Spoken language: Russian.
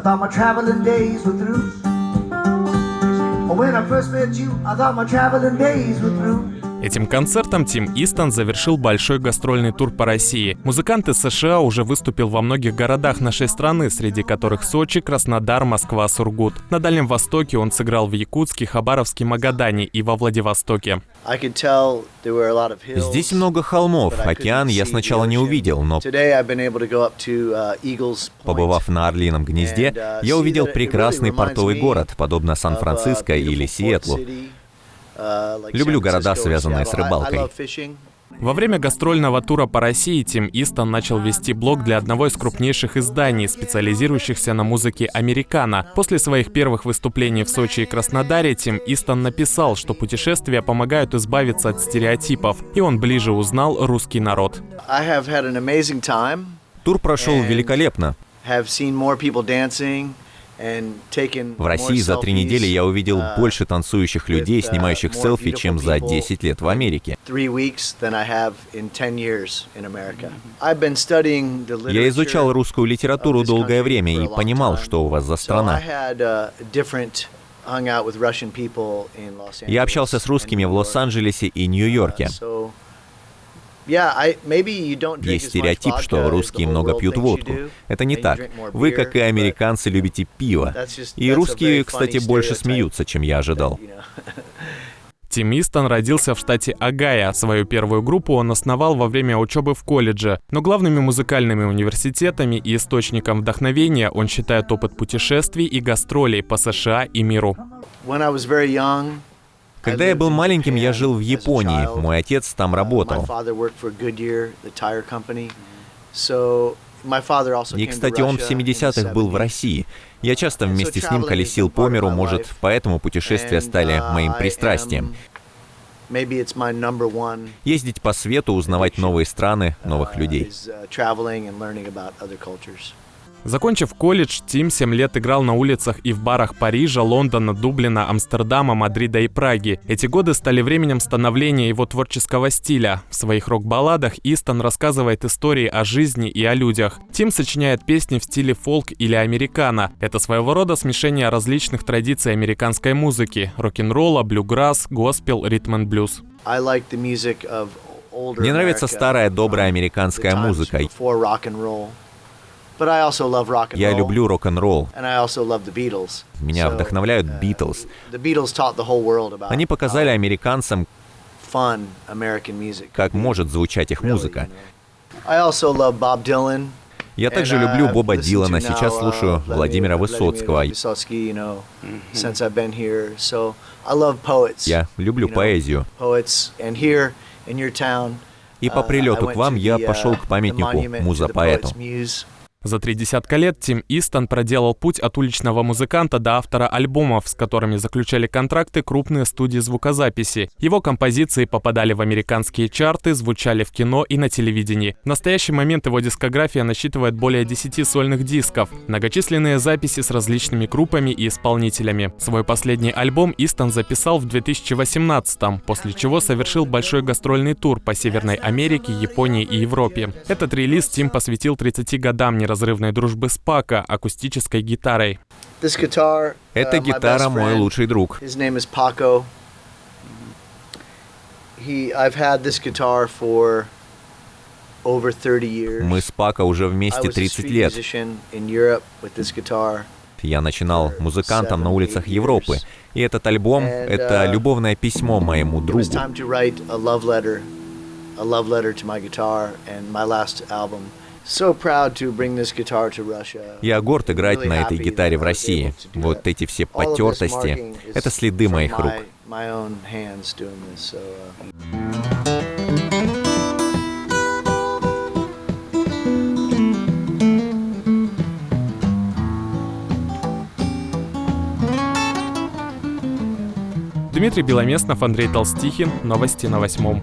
I thought my traveling days were through. When I first met you, I thought my traveling days were through. Этим концертом Тим Истон завершил большой гастрольный тур по России. Музыкант из США уже выступил во многих городах нашей страны, среди которых Сочи, Краснодар, Москва, Сургут. На Дальнем Востоке он сыграл в Якутске, Хабаровске, Магадане и во Владивостоке. Здесь много холмов, океан я сначала не увидел, но побывав на Орлином гнезде, я увидел прекрасный портовый город, подобно Сан-Франциско или Сиэтлу. Люблю города, связанные с рыбалкой. Во время гастрольного тура по России Тим Истон начал вести блог для одного из крупнейших изданий, специализирующихся на музыке американо. После своих первых выступлений в Сочи и Краснодаре Тим Истон написал, что путешествия помогают избавиться от стереотипов, и он ближе узнал русский народ. Тур прошел великолепно. В России за три недели я увидел uh, больше танцующих людей, uh, снимающих селфи, чем за 10 лет в Америке. Я изучал русскую литературу долгое время и понимал, что у вас за страна. Uh, я общался с русскими в Лос-Анджелесе и Нью-Йорке. Есть стереотип, что русские много пьют водку. Это не так. Вы, как и американцы, любите пиво. И русские, кстати, больше смеются, чем я ожидал. Тим Истон родился в штате Агая. Свою первую группу он основал во время учебы в колледже. Но главными музыкальными университетами и источником вдохновения он считает опыт путешествий и гастролей по США и миру. Когда я был маленьким, я жил в Японии. Мой отец там работал. И, кстати, он в 70-х был в России. Я часто вместе с ним колесил по миру, может, поэтому путешествия стали моим пристрастием. Ездить по свету, узнавать новые страны, новых людей. Закончив колледж, Тим 7 лет играл на улицах и в барах Парижа, Лондона, Дублина, Амстердама, Мадрида и Праги. Эти годы стали временем становления его творческого стиля. В своих рок-балладах Истон рассказывает истории о жизни и о людях. Тим сочиняет песни в стиле фолк или американо. Это своего рода смешение различных традиций американской музыки – рок-н-ролла, блюграсс, госпел, ритм и блюз. Мне нравится старая добрая американская музыка. Я люблю рок-н-ролл. Меня вдохновляют Битлз. Они показали американцам, как может звучать их музыка. Я также люблю uh, Боба Дилана, сейчас uh, слушаю Владимира Высоцкого. Я люблю поэзию. И по uh, прилету к вам я пошел к памятнику муза-поэту. За три десятка лет Тим Истон проделал путь от уличного музыканта до автора альбомов, с которыми заключали контракты крупные студии звукозаписи. Его композиции попадали в американские чарты, звучали в кино и на телевидении. В настоящий момент его дискография насчитывает более 10 сольных дисков, многочисленные записи с различными группами и исполнителями. Свой последний альбом Истон записал в 2018 после чего совершил большой гастрольный тур по Северной Америке, Японии и Европе. Этот релиз Тим посвятил 30 годам не неразрывной дружбы с Пака акустической гитарой. Эта uh, гитара мой лучший друг. Мы с Пако уже вместе 30 лет. Я начинал музыкантом на улицах Европы, и этот альбом — это uh, любовное письмо моему другу. Я горд играть на этой гитаре в России. Вот эти все потертости — это следы моих рук. Дмитрий Беломестнов, Андрей Толстихин. Новости на восьмом.